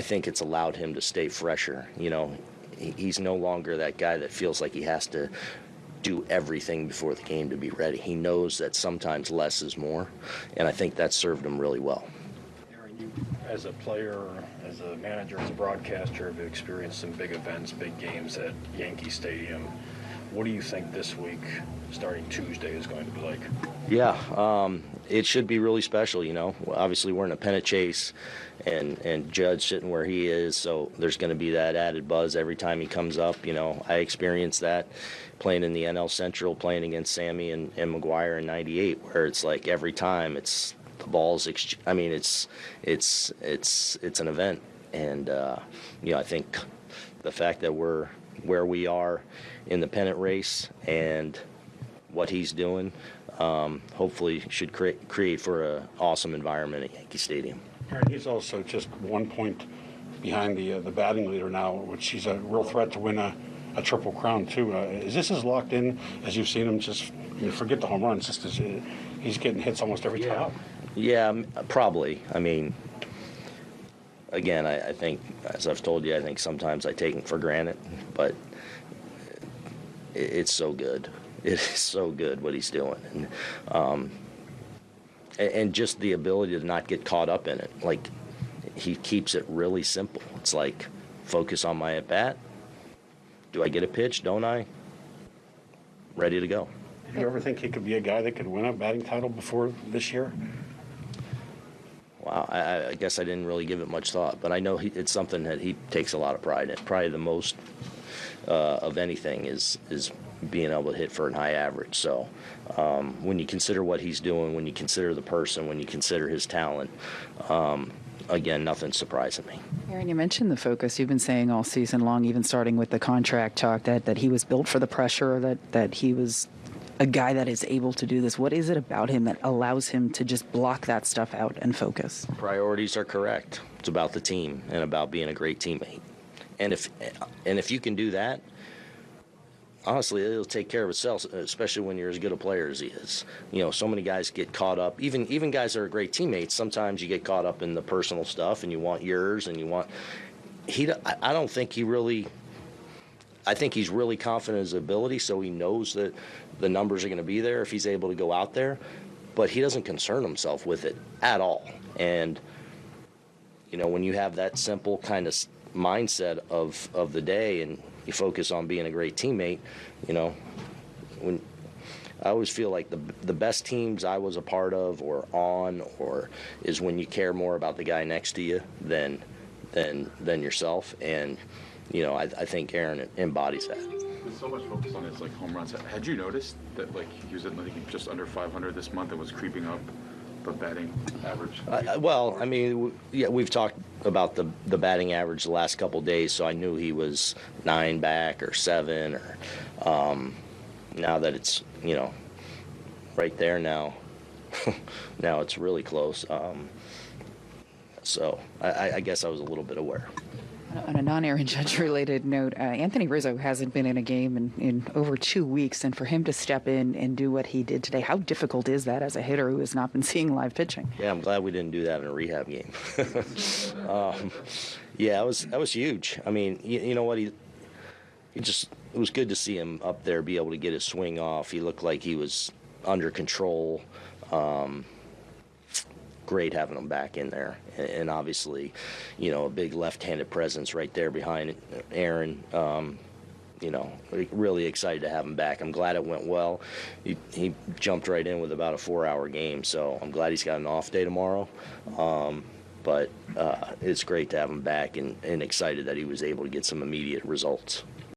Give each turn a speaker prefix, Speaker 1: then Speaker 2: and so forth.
Speaker 1: I think it's allowed him to stay fresher. You know, he, he's no longer that guy that feels like he has to do everything before the game to be ready. He knows that sometimes less is more, and I think that served him really well.
Speaker 2: Aaron, you, as a player, as a manager, as a broadcaster, have experienced some big events, big games at Yankee Stadium. What do you think this week, starting Tuesday, is going to be like?
Speaker 1: Yeah, um, it should be really special. You know, obviously we're in a pennant chase, and and Judge sitting where he is, so there's going to be that added buzz every time he comes up. You know, I experienced that playing in the NL Central, playing against Sammy and, and McGwire in '98, where it's like every time it's the balls. Ex- I mean, it's it's it's it's an event, and uh, you know, I think the fact that we're where we are in the pennant race and what he's doing, um, hopefully should create create for an awesome environment at Yankee Stadium.
Speaker 3: He's also just one point behind the uh, the batting leader now, which he's a real threat to win a, a triple crown too. Uh, is this as locked in as you've seen him? Just I mean, forget the home runs, just as uh, he's getting hits almost every time.
Speaker 1: Yeah, probably. I mean, again, I, I think, as I've told you, I think sometimes I take it for granted, but it, it's so good. It is so good what he's doing, and um, and, and just the ability to not get caught up in it. Like he keeps it really simple. It's like focus on my at bat. Do I get a pitch? Don't I? Ready to go.
Speaker 3: Did you ever think he could be a guy that could win a batting title before this year?
Speaker 1: I, I guess I didn't really give it much thought, but I know he, it's something that he takes a lot of pride in. Probably the most uh, of anything is is being able to hit for an high average. So um, when you consider what he's doing, when you consider the person, when you consider his talent, um, again, nothing surprising me.
Speaker 4: Aaron, you mentioned the focus. You've been saying all season long, even starting with the contract talk, that, that he was built for the pressure, that, that he was a guy that is able to do this. What is it about him that allows him to just block that stuff out and focus?
Speaker 1: Priorities are correct. It's about the team and about being a great teammate. And if and if you can do that, honestly, it'll take care of itself. Especially when you're as good a player as he is. You know, so many guys get caught up. Even even guys that are great teammates. Sometimes you get caught up in the personal stuff, and you want yours, and you want. He, I I don't think he really. I think he's really confident in his ability, so he knows that the numbers are going to be there if he's able to go out there. But he doesn't concern himself with it at all. And you know, when you have that simple kind of mindset of of the day, and you focus on being a great teammate, you know, when I always feel like the the best teams I was a part of or on or is when you care more about the guy next to you than than than yourself, and you know, I, I think Aaron embodies that.
Speaker 5: With so much focus on his like home runs, had you noticed that like he was at think just under 500 this month and was creeping up the batting average?
Speaker 1: Uh, well, I mean, yeah, we've talked about the the batting average the last couple days, so I knew he was nine back or seven, or um, now that it's you know right there now, now it's really close. Um, so I- I, I guess I was a little bit aware.
Speaker 4: On a non-Aaron Judge-related note, uh, Anthony Rizzo hasn't been in a game in, in over two weeks, and for him to step in and do what he did today, how difficult is that as a hitter who has not been seeing live pitching?
Speaker 1: Yeah, I'm glad we didn't do that in a rehab game. um, yeah, that was that was huge. I mean, you, you know what? He he just it was good to see him up there be able to get his swing off. He looked like he was under control. Um, great having him back in there, and, and obviously, you know, a big left-handed presence right there behind Aaron. Um, you know, really excited to have him back. I'm glad it went well. He, he jumped right in with about a four-hour game, so I'm glad he's got an off day tomorrow. Um, but uh, it's great to have him back and, and excited that he was able to get some immediate results.